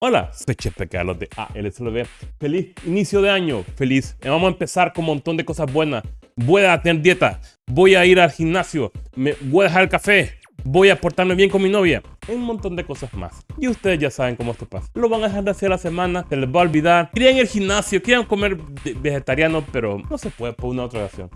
Hola, soy Chepe Carlos de ALSLB. Feliz inicio de año, feliz. Vamos a empezar con un montón de cosas buenas. Voy a tener dieta, voy a ir al gimnasio, me voy a dejar el café, voy a portarme bien con mi novia, un montón de cosas más. Y ustedes ya saben cómo esto pasa. Lo van a dejar de hacer la semana, se les va a olvidar. Querían ir al gimnasio, querían comer vegetariano, pero no se puede por una otra razón.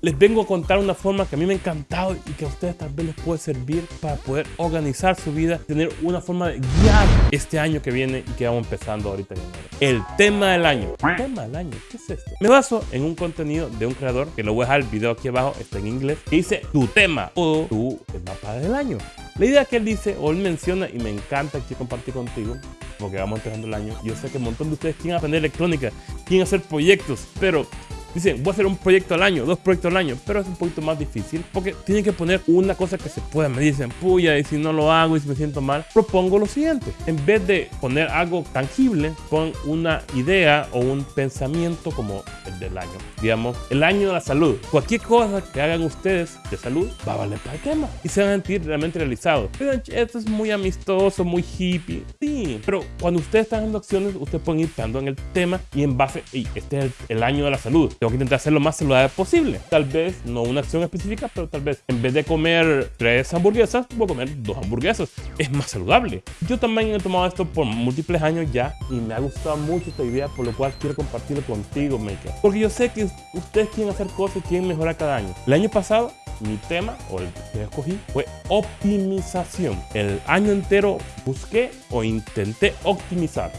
Les vengo a contar una forma que a mí me ha encantado y que a ustedes tal vez les puede servir para poder organizar su vida, tener una forma de guiar este año que viene y que vamos empezando ahorita en El tema del año. ¿El tema del año? ¿Qué es esto? Me baso en un contenido de un creador que lo voy a dejar el video aquí abajo, está en inglés, que dice tu tema o tu mapa del año. La idea que él dice o él menciona y me encanta que compartir contigo porque vamos empezando el año. Yo sé que un montón de ustedes quieren aprender electrónica, quieren hacer proyectos, pero Dicen, voy a hacer un proyecto al año, dos proyectos al año, pero es un poquito más difícil porque tienen que poner una cosa que se pueda. Me dicen, puya, y si no lo hago y si me siento mal, propongo lo siguiente. En vez de poner algo tangible, pon una idea o un pensamiento como el del año. Digamos, el año de la salud. Cualquier cosa que hagan ustedes de salud va a valer para el tema y se van a sentir realmente realizados. Pero esto es muy amistoso, muy hippie. Sí, pero cuando ustedes están haciendo acciones, ustedes pueden ir pensando en el tema y en base, y este es el, el año de la salud tengo que intentar hacer lo más saludable posible. Tal vez no una acción específica, pero tal vez en vez de comer tres hamburguesas, voy a comer dos hamburguesas. Es más saludable. Yo también he tomado esto por múltiples años ya y me ha gustado mucho esta idea, por lo cual quiero compartirlo contigo, Maker. Porque yo sé que ustedes quieren hacer cosas y quieren mejorar cada año. El año pasado mi tema o el que escogí fue optimización. El año entero busqué o intenté optimizar,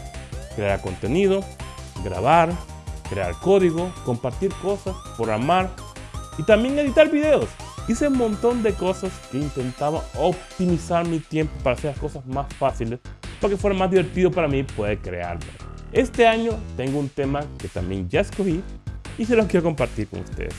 crear contenido, grabar, crear código, compartir cosas, programar y también editar videos. Hice un montón de cosas que intentaba optimizar mi tiempo para hacer las cosas más fáciles para que fuera más divertido para mí poder crearlo. Este año tengo un tema que también ya escogí y se los quiero compartir con ustedes.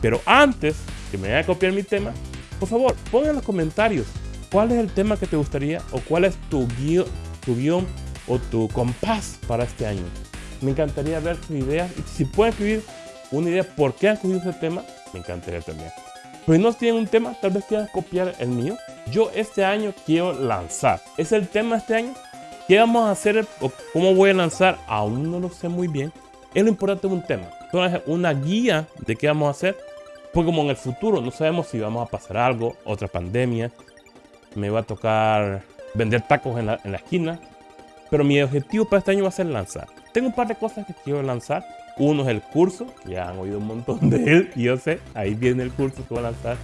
Pero antes que me vaya a copiar mi tema, por favor, pongan en los comentarios cuál es el tema que te gustaría o cuál es tu guion, tu guion o tu compás para este año. Me encantaría ver sus ideas y si pueden escribir una idea por qué han escogido ese tema, me encantaría también. Pero si no tienen un tema, tal vez quieran copiar el mío. Yo este año quiero lanzar. ¿Es el tema este año? ¿Qué vamos a hacer o cómo voy a lanzar? Aún no lo sé muy bien. Es lo importante de un tema. Una guía de qué vamos a hacer. Porque como en el futuro no sabemos si vamos a pasar algo, otra pandemia. Me va a tocar vender tacos en la, en la esquina. Pero mi objetivo para este año va a ser lanzar. Tengo un par de cosas que quiero lanzar. Uno es el curso, ya han oído un montón de él, y yo sé, ahí viene el curso que voy a lanzar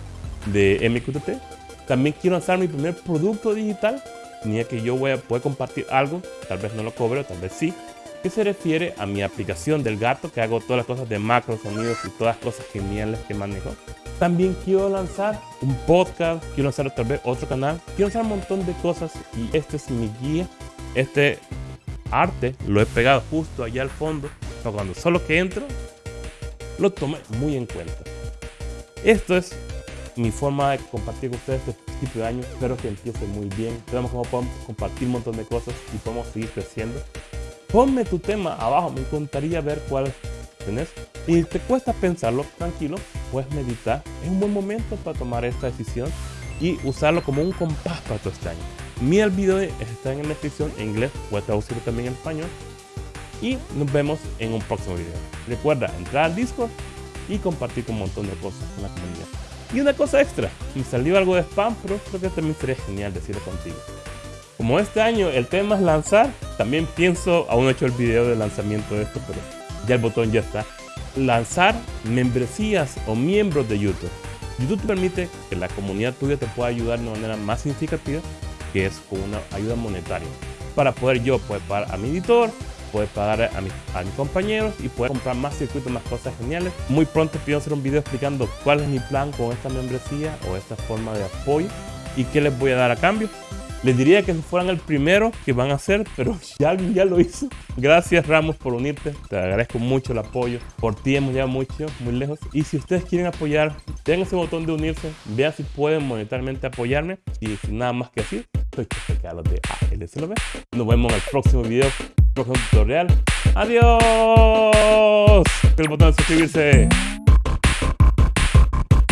de MQTT. También quiero lanzar mi primer producto digital, ni que yo voy a poder compartir algo, tal vez no lo cobre, tal vez sí, que se refiere a mi aplicación del gato, que hago todas las cosas de macro, sonidos y todas las cosas geniales que manejo. También quiero lanzar un podcast, quiero lanzar tal vez otro canal, quiero lanzar un montón de cosas y este es mi guía. Este arte lo he pegado justo allá al fondo para cuando solo que entro lo tomé muy en cuenta. Esto es mi forma de compartir con ustedes este tipo de año. Espero que empiece muy bien. Veamos cómo podemos compartir un montón de cosas y podemos seguir creciendo. Ponme tu tema abajo, me encantaría ver cuál tenés. Y te cuesta pensarlo, tranquilo, puedes meditar. Es un buen momento para tomar esta decisión y usarlo como un compás para tu este año. Mi el video está en la descripción en inglés, a traducirlo también en español. Y nos vemos en un próximo video. Recuerda entrar al Discord y compartir con un montón de cosas con la comunidad. Y una cosa extra, me salió algo de spam, pero creo que también sería genial decirlo contigo. Como este año el tema es lanzar, también pienso, aún no he hecho el video de lanzamiento de esto, pero ya el botón ya está. Lanzar membresías o miembros de YouTube. YouTube te permite que la comunidad tuya te pueda ayudar de manera más significativa que es con una ayuda monetaria para poder yo poder pagar a mi editor, poder pagar a, a mis compañeros y poder comprar más circuitos, más cosas geniales. Muy pronto pido hacer un video explicando cuál es mi plan con esta membresía o esta forma de apoyo y qué les voy a dar a cambio. Les diría que fueran el primero que van a hacer, pero ya alguien ya lo hizo. Gracias Ramos por unirte, te agradezco mucho el apoyo. Por ti hemos llegado mucho, muy lejos. Y si ustedes quieren apoyar, tengan ese botón de unirse, vean si pueden monetariamente apoyarme. Y sin nada más que decir, soy Carlos de ALSLB. Nos vemos en el próximo video, próximo tutorial. ¡Adiós! El botón de suscribirse.